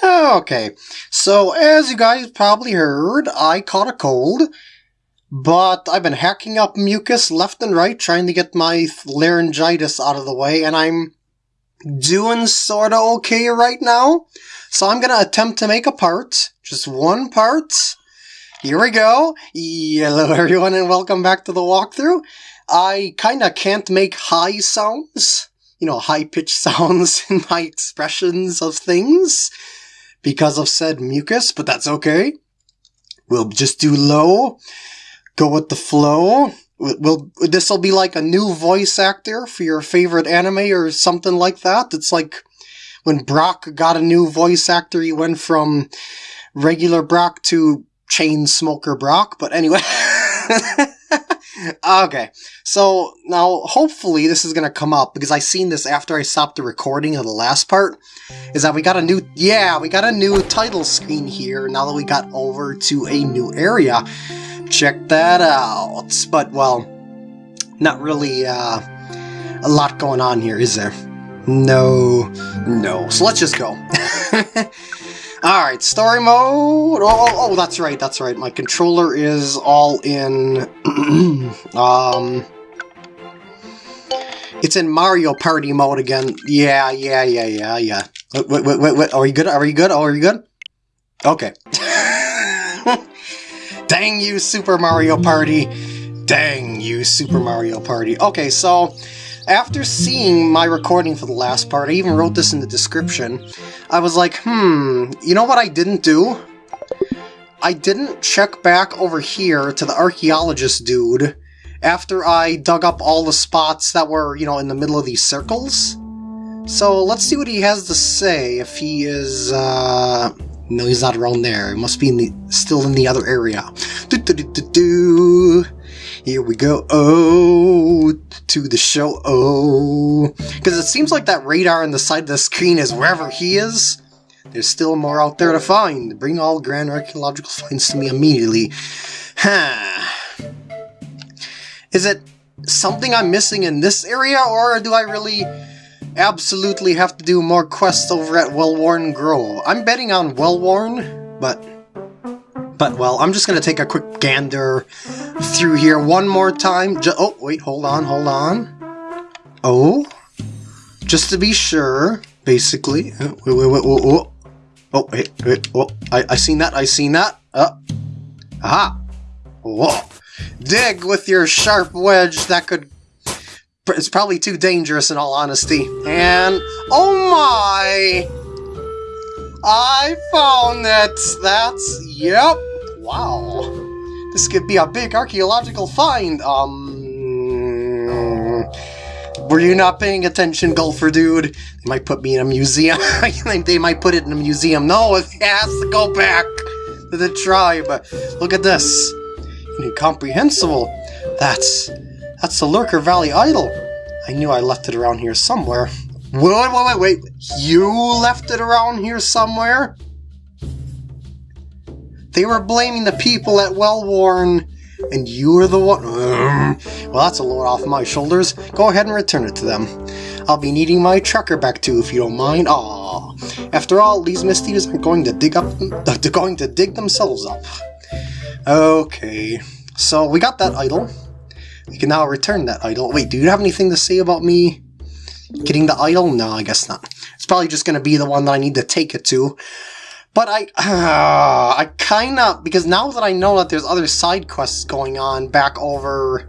Okay, so as you guys probably heard, I caught a cold, but I've been hacking up mucus left and right trying to get my laryngitis out of the way, and I'm doing sorta okay right now. So I'm gonna attempt to make a part, just one part. Here we go. Hello everyone and welcome back to the walkthrough. I kinda can't make high sounds, you know, high pitched sounds in my expressions of things because of said mucus, but that's okay. We'll just do low, go with the flow. We'll, this will be like a new voice actor for your favorite anime or something like that. It's like when Brock got a new voice actor, he went from regular Brock to chain smoker Brock. But anyway. okay, so now hopefully this is gonna come up because I seen this after I stopped the recording of the last part. Is that we got a new, yeah, we got a new title screen here now that we got over to a new area. Check that out. But well, not really uh, a lot going on here, is there? No, no. So let's just go. Alright, story mode. Oh, oh, oh, that's right, that's right. My controller is all in... um... It's in Mario Party mode again. Yeah, yeah, yeah, yeah, yeah. Wait, wait, wait, wait. Are you good? Are you good? Oh, are you good? Okay. Dang you, Super Mario Party. Dang you, Super Mario Party. Okay, so after seeing my recording for the last part, I even wrote this in the description, I was like, hmm, you know what I didn't do? I didn't check back over here to the archaeologist dude after I dug up all the spots that were, you know, in the middle of these circles. So let's see what he has to say if he is, uh... No, he's not around there. He must be in the, still in the other area. Do, do, do. Here we go. Oh, to the show. Oh. Because it seems like that radar on the side of the screen is wherever he is. There's still more out there to find. Bring all grand archaeological finds to me immediately. Huh. Is it something I'm missing in this area, or do I really absolutely have to do more quests over at Wellworn Grove? I'm betting on Wellworn, but but, well, I'm just going to take a quick gander through here one more time. Oh, wait, hold on, hold on. Oh, just to be sure, basically. Oh, wait, wait, wait, wait, wait. Oh, wait, wait, oh, I, I seen that, I seen that. Uh, aha. Whoa. Dig with your sharp wedge that could... It's probably too dangerous in all honesty. And, oh my! I found it! That's, yep, Wow. This could be a big archaeological find. Um... Were you not paying attention, Golfer Dude? They might put me in a museum. they might put it in a museum. No, it has to go back to the tribe. Look at this. Incomprehensible. That's... That's the Lurker Valley Idol. I knew I left it around here somewhere. Wait, wait, wait, wait. You left it around here somewhere? They were blaming the people at Wellworn, and you were the one... well, that's a load off my shoulders. Go ahead and return it to them. I'll be needing my trucker back too, if you don't mind. Ah, After all, these Misties are going to dig up... They're going to dig themselves up. Okay. So, we got that idol. We can now return that idol. Wait, do you have anything to say about me getting the idol? No, I guess not. It's probably just going to be the one that I need to take it to. But I, uh, I kind of, because now that I know that there's other side quests going on back over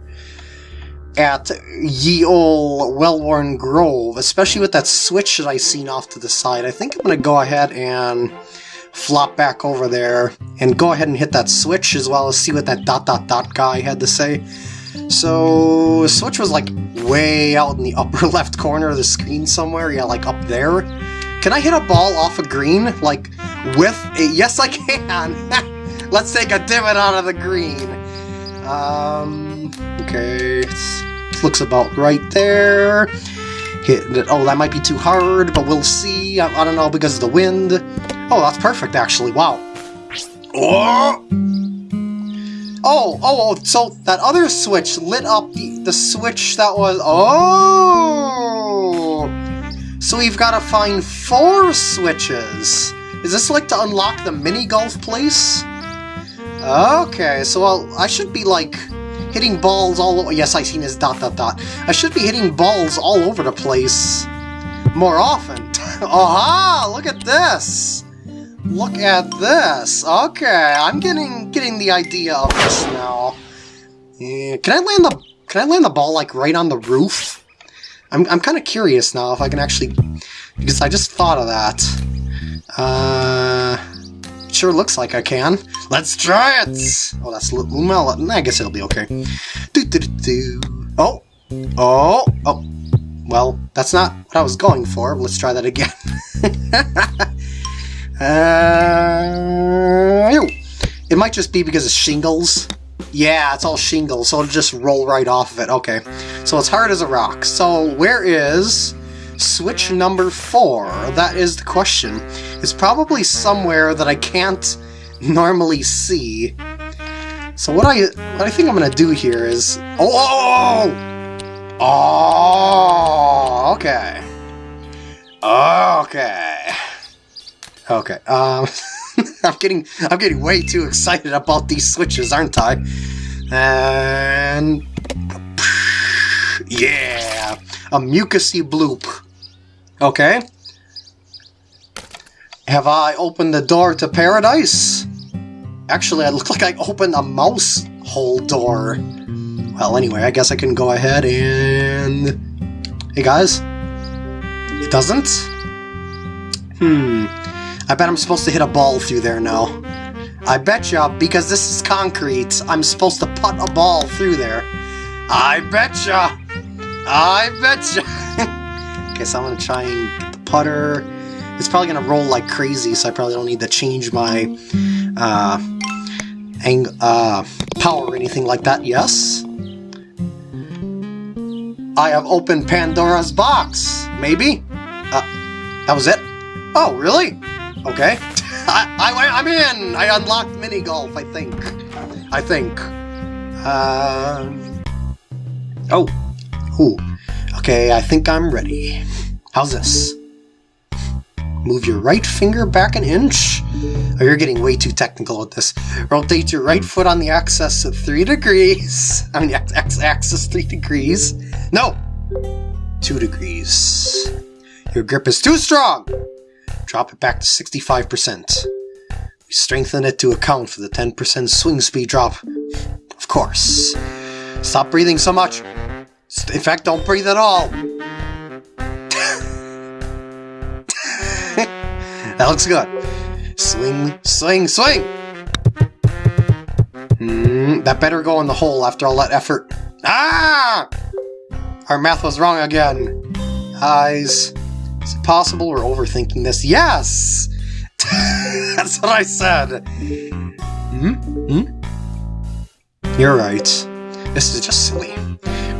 at ye ol' Wellworn Grove, especially with that switch that I seen off to the side, I think I'm going to go ahead and flop back over there and go ahead and hit that switch as well as see what that dot dot dot guy had to say. So, switch was like way out in the upper left corner of the screen somewhere, yeah, like up there. Can I hit a ball off a green? Like, with a... Yes, I can! Let's take a divot out of the green. Um, okay. It looks about right there. Hit it. Oh, that might be too hard, but we'll see. I, I don't know, because of the wind. Oh, that's perfect, actually. Wow. Oh! Oh, oh, oh, so that other switch lit up the, the switch that was... Oh! So we've got to find four switches. Is this like to unlock the mini golf place? Okay, so I'll, I should be like hitting balls all over. Yes, I seen his dot dot dot. I should be hitting balls all over the place more often. Aha! Look at this! Look at this. Okay, I'm getting getting the idea of this now. Yeah, can I land the can I land the ball like right on the roof? I'm I'm kind of curious now if I can actually because I just thought of that. Uh, sure looks like I can. Let's try it. Oh, that's a little well. I guess it'll be okay. Do do do. Oh, oh, oh. Well, that's not what I was going for. Let's try that again. uh, it might just be because of shingles. Yeah, it's all shingles, so it'll just roll right off of it. Okay, so it's hard as a rock. So where is switch number four? That is the question. It's probably somewhere that I can't normally see. So what I what I think I'm gonna do here is oh, oh, oh, oh okay, okay, okay. Um, I'm getting I'm getting way too excited about these switches, aren't I? And yeah, a mucusy bloop. Okay. Have I opened the door to paradise? Actually, I look like I opened a mouse hole door. Well, anyway, I guess I can go ahead and... Hey, guys. It doesn't? Hmm. I bet I'm supposed to hit a ball through there now. I betcha, because this is concrete, I'm supposed to putt a ball through there. I betcha! I betcha! okay, so I'm gonna try and get the putter. It's probably gonna roll like crazy, so I probably don't need to change my uh, ang uh, power or anything like that. Yes? I have opened Pandora's box. Maybe? Uh, that was it? Oh, really? Okay. I, I'm in! I unlocked mini golf, I think. I think. Um. Oh. Ooh. Okay, I think I'm ready. How's this? Move your right finger back an inch. Oh, you're getting way too technical with this. Rotate your right foot on the axis at 3 degrees. I mean, x-axis 3 degrees. No! 2 degrees. Your grip is too strong! Drop it back to 65%. We strengthen it to account for the 10% swing speed drop. Of course. Stop breathing so much. In fact, don't breathe at all. that looks good. Swing, swing, swing! Mm, that better go in the hole after all that effort. Ah! Our math was wrong again. Eyes. Is it possible we're overthinking this? Yes! That's what I said. Hmm? Hmm? You're right. This is just silly.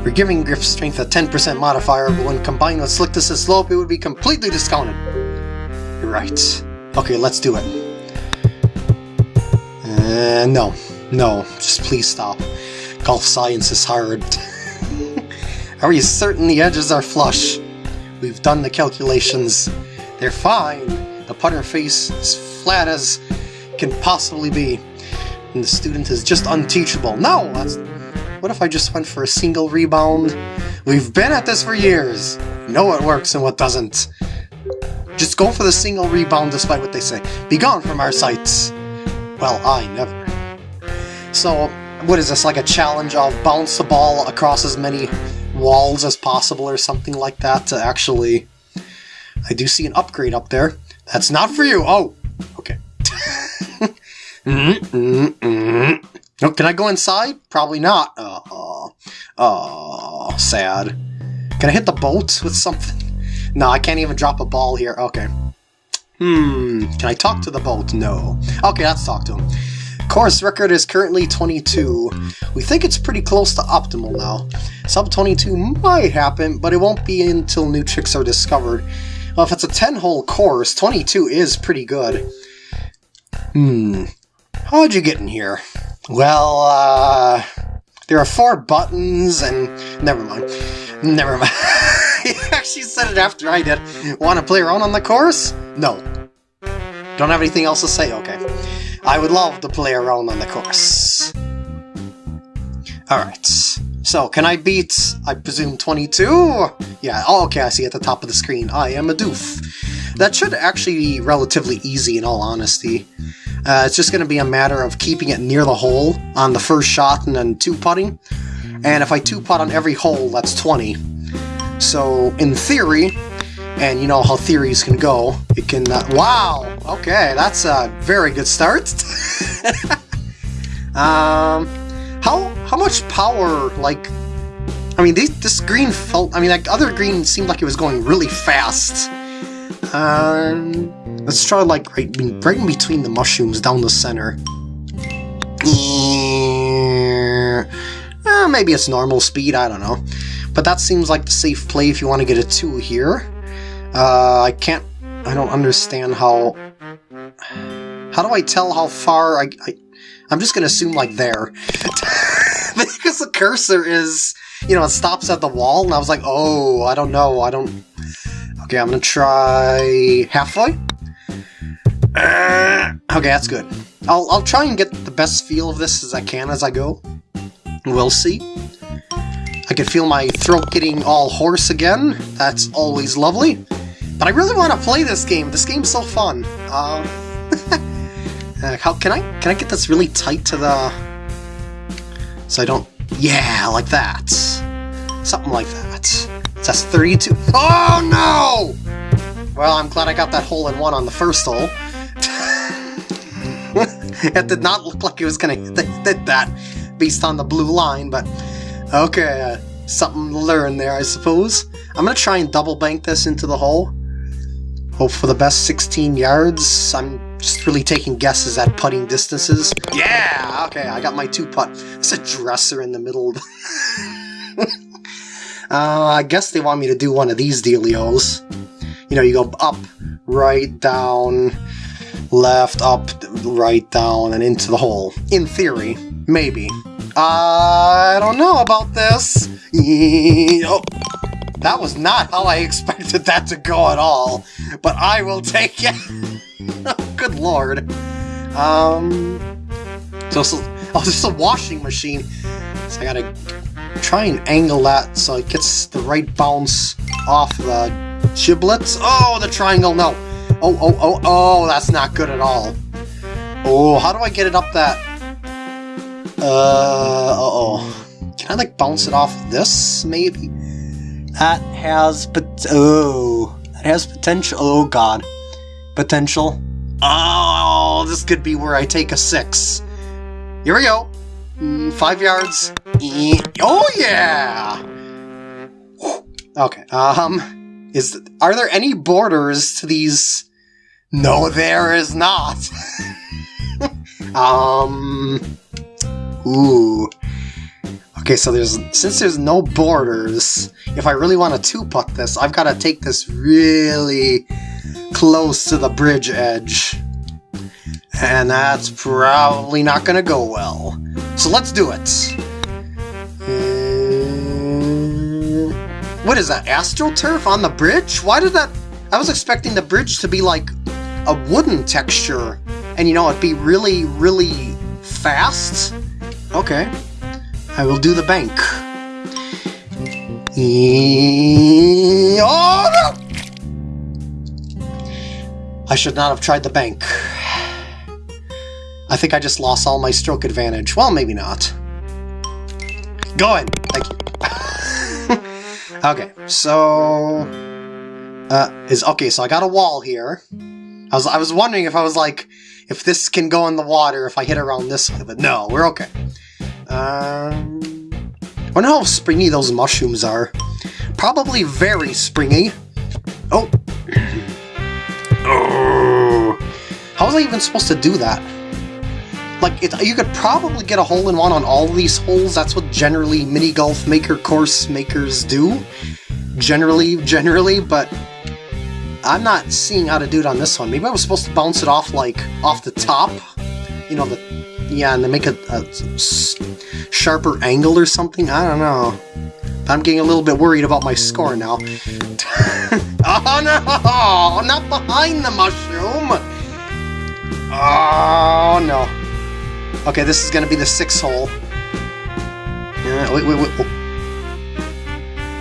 We're giving grip strength a 10% modifier, but when combined with and slope, it would be completely discounted. You're right. Okay, let's do it. Uh, no. No. Just please stop. Golf science is hard. are you certain the edges are flush? We've done the calculations. They're fine. The putter face is flat as can possibly be. And the student is just unteachable. No! That's what if I just went for a single rebound? We've been at this for years! Know what works and what doesn't. Just go for the single rebound despite what they say. Be gone from our sights! Well, I never. So, what is this, like a challenge of bounce the ball across as many walls as possible or something like that to actually... I do see an upgrade up there. That's not for you! Oh! Okay. mm -mm -mm Oh, can I go inside? Probably not. Uh oh, Uh oh, sad. Can I hit the boat with something? No, I can't even drop a ball here. Okay. Hmm, can I talk to the bolt? No. Okay, let's talk to him. Course record is currently 22. We think it's pretty close to optimal now. Sub 22 might happen, but it won't be until new tricks are discovered. Well, if it's a 10-hole course, 22 is pretty good. Hmm, how'd you get in here? Well, uh, there are four buttons and... Never mind. Never mind. he actually said it after I did. Want to play around on the course? No. Don't have anything else to say? Okay. I would love to play around on the course. Alright. So, can I beat, I presume, 22? Yeah, oh, okay, I see at the top of the screen. I am a doof. That should actually be relatively easy, in all honesty. Uh, it's just going to be a matter of keeping it near the hole on the first shot and then two-putting. And if I two-putt on every hole, that's 20. So, in theory, and you know how theories can go, it can... Uh, wow! Okay, that's a very good start. um, how how much power, like... I mean, this green felt... I mean, like, other green seemed like it was going really fast. Um, let's try, like, right, right in between the mushrooms down the center. Uh, maybe it's normal speed, I don't know. But that seems like the safe play if you want to get a 2 here. Uh, I can't... I don't understand how... How do I tell how far I... I I'm just gonna assume, like, there. because the cursor is... You know, it stops at the wall, and I was like, oh, I don't know, I don't... Okay, I'm gonna try... halfway? Uh, okay, that's good. I'll, I'll try and get the best feel of this as I can as I go. We'll see. I can feel my throat getting all hoarse again. That's always lovely. But I really want to play this game. This game's so fun. Um, uh, how can I can I get this really tight to the so I don't yeah like that something like that. That's 32. Oh no! Well, I'm glad I got that hole in one on the first hole. it did not look like it was gonna hit that based on the blue line, but okay, uh, something to learn there, I suppose. I'm gonna try and double bank this into the hole. Hope for the best 16 yards. I'm just really taking guesses at putting distances. Yeah! Okay, I got my two putt. It's a dresser in the middle. uh, I guess they want me to do one of these dealios. You know, you go up, right, down, left, up, right, down, and into the hole. In theory. Maybe. I don't know about this. oh. That was not how I expected that to go at all, but I will take it. Good lord. Um, so, so, oh, this is a washing machine, so I gotta try and angle that so it gets the right bounce off the giblets. Oh, the triangle, no. Oh, oh, oh, oh, that's not good at all. Oh, how do I get it up that? Uh, uh-oh. Can I, like, bounce it off this, maybe? That has pot- oh, that has potential. Oh god, potential. Oh, this could be where I take a six. Here we go. Mm, five yards. Oh yeah. Okay. Um, is are there any borders to these? No, there is not. um. Ooh. Okay, so there's since there's no borders, if I really want to two-putt this, I've got to take this really close to the bridge edge. And that's probably not going to go well. So let's do it. Uh, what is that, AstroTurf on the bridge? Why did that... I was expecting the bridge to be like a wooden texture. And you know, it'd be really, really fast. Okay. I will do the bank. Oh, no! I should not have tried the bank. I think I just lost all my stroke advantage. Well, maybe not. Go. Thank you. okay, so... Uh, is okay, so I got a wall here. I was I was wondering if I was like, if this can go in the water if I hit around this way, but no, we're okay. Um, I wonder how springy those mushrooms are. Probably very springy. Oh. How was I even supposed to do that? Like, it, you could probably get a hole-in-one on all these holes. That's what generally mini-golf maker course makers do. Generally, generally, but I'm not seeing how to do it on this one. Maybe I was supposed to bounce it off, like, off the top. You know, the yeah, and they make a, a sharper angle or something? I don't know. I'm getting a little bit worried about my score now. oh no! Not behind the mushroom! Oh, no. Okay, this is gonna be the six hole. Yeah, wait, wait, wait. Oh.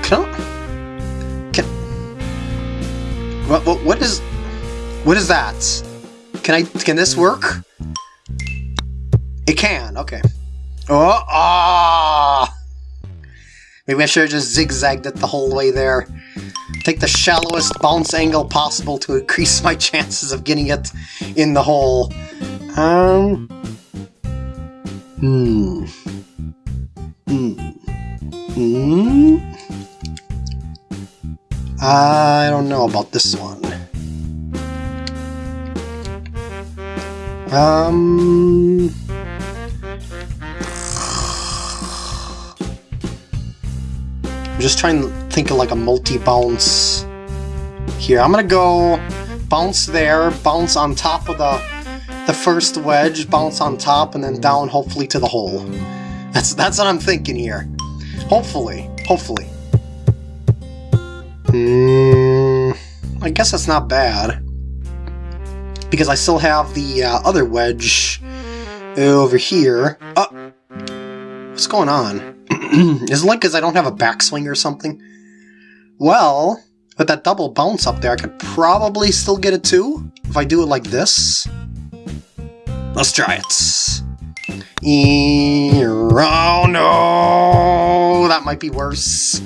Can I... Can... What, what, what is... What is that? Can I... Can this work? It can, okay. Oh, ah! Maybe I should have just zigzagged it the whole way there. Take the shallowest bounce angle possible to increase my chances of getting it in the hole. Um... Hmm. Hmm. Hmm? I don't know about this one. Um... just trying to think of like a multi-bounce here. I'm gonna go bounce there, bounce on top of the the first wedge, bounce on top, and then down, hopefully, to the hole. That's, that's what I'm thinking here. Hopefully. Hopefully. Hmm, I guess that's not bad. Because I still have the uh, other wedge over here. Oh! What's going on? Is it like because I don't have a backswing or something? Well, with that double bounce up there, I could probably still get it too, if I do it like this. Let's try it. Oh no! That might be worse.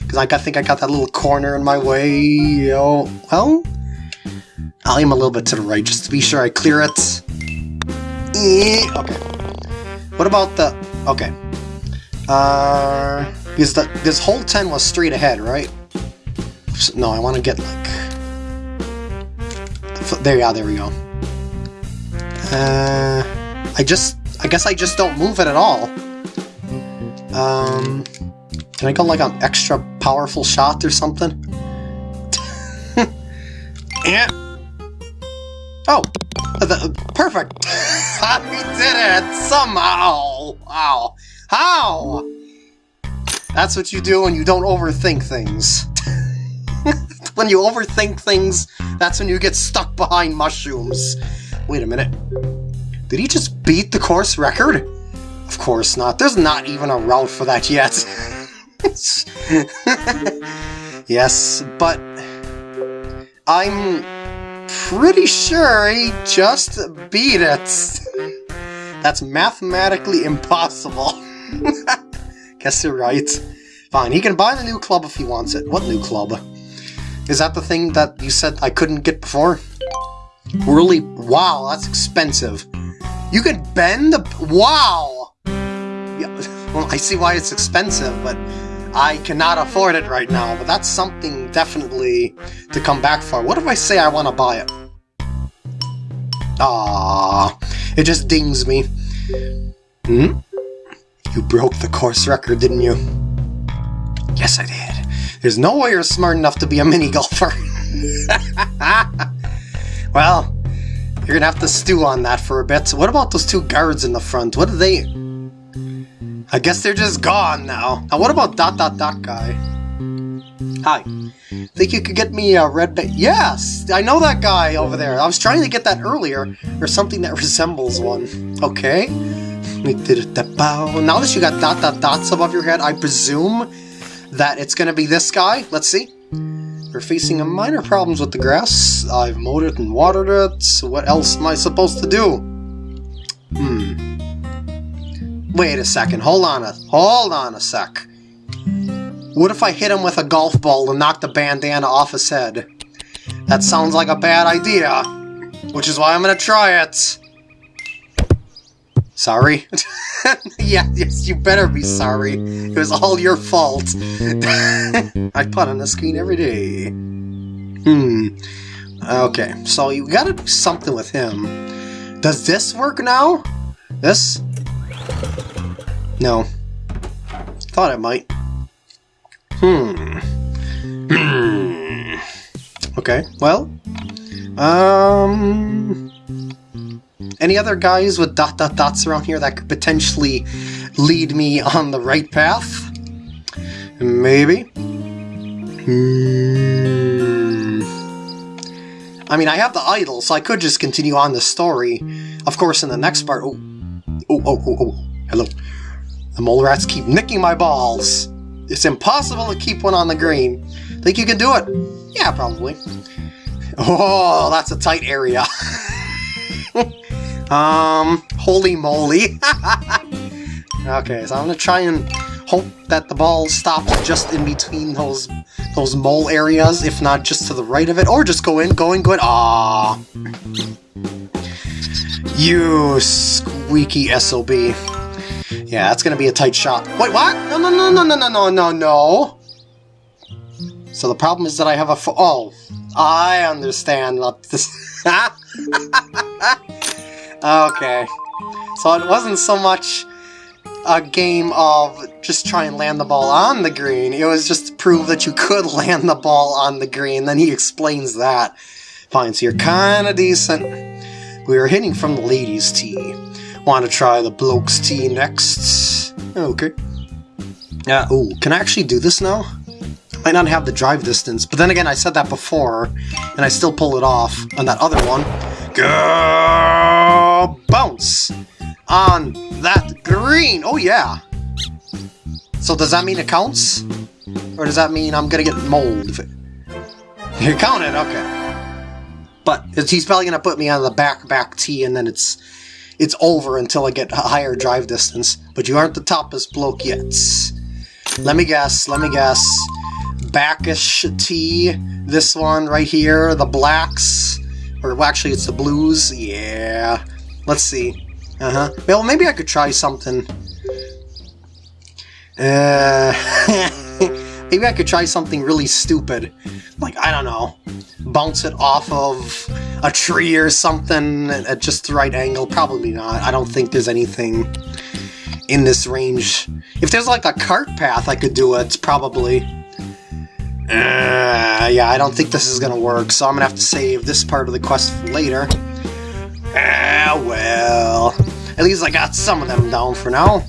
Because I think I got that little corner in my way. Oh, well, I'll aim a little bit to the right just to be sure I clear it. Okay. What about the... Okay. Uh... Because the, this whole 10 was straight ahead, right? No, I want to get like... There, yeah, there we go. Uh, I just, I guess I just don't move it at all. Um, can I go like an extra powerful shot or something? yeah. Oh, the, perfect. I did it somehow. Wow. How? That's what you do when you don't overthink things. when you overthink things, that's when you get stuck behind mushrooms. Wait a minute. Did he just beat the course record? Of course not. There's not even a route for that yet. yes, but I'm pretty sure he just beat it. That's mathematically impossible. Guess you're right. Fine, he can buy the new club if he wants it. What new club? Is that the thing that you said I couldn't get before? Really? Wow, that's expensive. You can bend the... Wow! Yeah, well, I see why it's expensive, but I cannot afford it right now. But that's something definitely to come back for. What if I say I want to buy it? Ah, it just dings me. Hmm? You broke the course record, didn't you? Yes, I did. There's no way you're smart enough to be a mini golfer. Well, you're gonna have to stew on that for a bit. What about those two guards in the front? What are they... I guess they're just gone now. Now what about dot dot dot guy? Hi. Think you could get me a red ba- Yes! I know that guy over there. I was trying to get that earlier, or something that resembles one. Okay. Now that you got dot dot dots above your head, I presume that it's gonna be this guy. Let's see. We're facing a minor problems with the grass. I've mowed it and watered it. What else am I supposed to do? Hmm. Wait a second. Hold on a hold on a sec. What if I hit him with a golf ball and knock the bandana off his head? That sounds like a bad idea. Which is why I'm gonna try it. Sorry. yeah, yes, you better be sorry. It was all your fault. I put on the screen every day. Hmm. Okay, so you gotta do something with him. Does this work now? This? No. Thought it might. Hmm. Hmm. okay, well. Um... Any other guys with dot dot dots around here that could potentially lead me on the right path? Maybe. Hmm. I mean, I have the idol, so I could just continue on the story. Of course, in the next part... Oh, oh, oh, oh, oh. hello. The mole rats keep nicking my balls. It's impossible to keep one on the green. Think you can do it? Yeah, probably. Oh, that's a tight area. um, holy moly. okay, so I'm gonna try and hope that the ball stops just in between those those mole areas, if not just to the right of it, or just go in, go in, go in. Ah, you squeaky SOB. Yeah, that's gonna be a tight shot. Wait, what? No, no, no, no, no, no, no, no, no. So the problem is that I have a oh, I understand what this. okay, so it wasn't so much a game of just try and land the ball on the green. It was just to prove that you could land the ball on the green. Then he explains that. Fine, so you're kind of decent. We are hitting from the ladies' tee. Want to try the blokes' tee next? Okay. Yeah. Oh, can I actually do this now? I might not have the drive distance, but then again, I said that before, and I still pull it off on that other one. Go bounce on that green. Oh yeah. So does that mean it counts? Or does that mean I'm gonna get mold? It... You counted, okay. But he's probably gonna put me on the back back tee and then it's it's over until I get a higher drive distance. But you aren't the toppest bloke yet. Let me guess, let me guess. Backish tee, this one right here, the blacks. Or well, actually it's the blues, yeah. Let's see. Uh-huh. Well, maybe I could try something. Uh, maybe I could try something really stupid. Like, I don't know, bounce it off of a tree or something at just the right angle. Probably not. I don't think there's anything in this range. If there's like a cart path I could do it, probably. Uh, yeah, I don't think this is gonna work, so I'm gonna have to save this part of the quest for later. Ah, well. At least I got some of them down for now.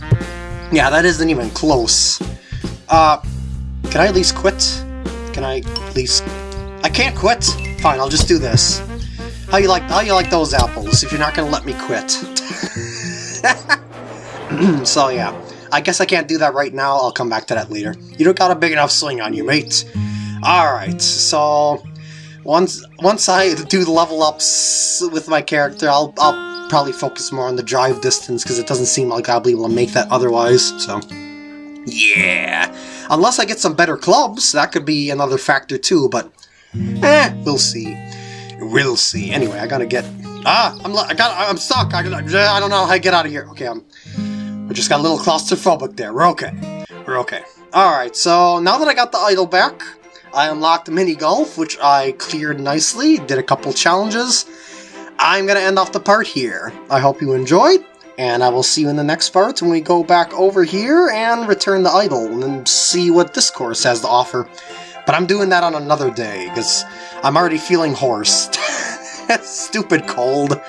Yeah, that isn't even close. Uh, can I at least quit? Can I at least... I can't quit! Fine, I'll just do this. How you like how you like those apples, if you're not gonna let me quit? so yeah, I guess I can't do that right now, I'll come back to that later. You don't got a big enough swing on you, mate. Alright, so... Once once I do the level ups with my character, I'll, I'll probably focus more on the drive distance, because it doesn't seem like I'll be able to make that otherwise, so... Yeah! Unless I get some better clubs, that could be another factor too, but... Eh, we'll see. We'll see. Anyway, I gotta get... Ah! I'm, I got, I'm stuck! I, I don't know how to get out of here. Okay, I'm... I just got a little claustrophobic there. We're okay. We're okay. Alright, so now that I got the idol back, I unlocked mini golf, which I cleared nicely, did a couple challenges. I'm going to end off the part here. I hope you enjoyed, and I will see you in the next part when we go back over here and return the idol and see what this course has to offer. But I'm doing that on another day, because I'm already feeling hoarse. Stupid cold.